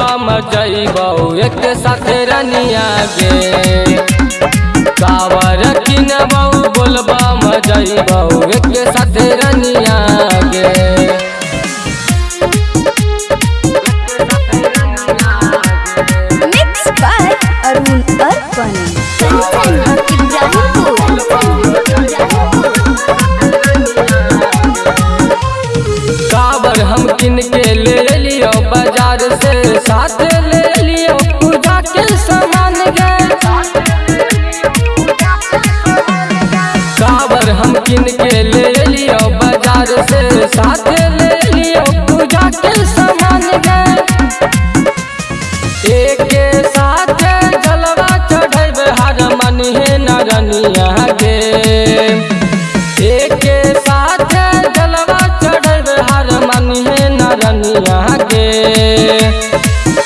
बोलबम जइबऊ एक साथ रनिया गे कावर बोलबा बोलबम जइबऊ एक साथ रनिया गे. से साथ ले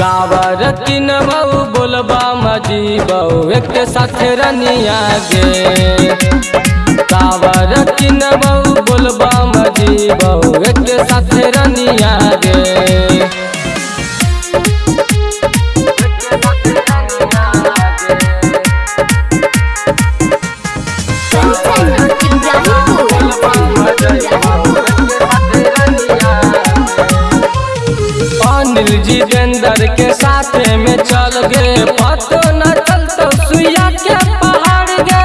कावर किनबऊ बोलबा मजीबऊ एक साथ रनिया गे कावर किनबऊ बोलबा अनिल जितेंद्र के साथ में चल गए। पतो न चलतो सुइया के पहाड़ गे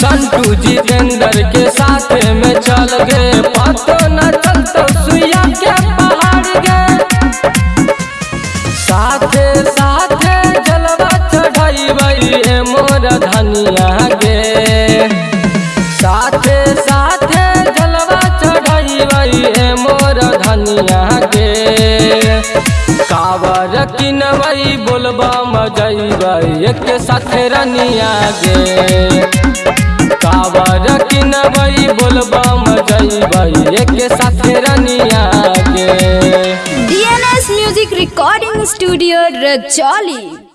संटू जितेंद्र के साथ में चल गए। पतो न किनबई बोलबा मजैबई एक साथ रनिया गे कावर किनबई बोलबा मजैबई एक साथ रनिया गे DNS music recording studio Rajoli.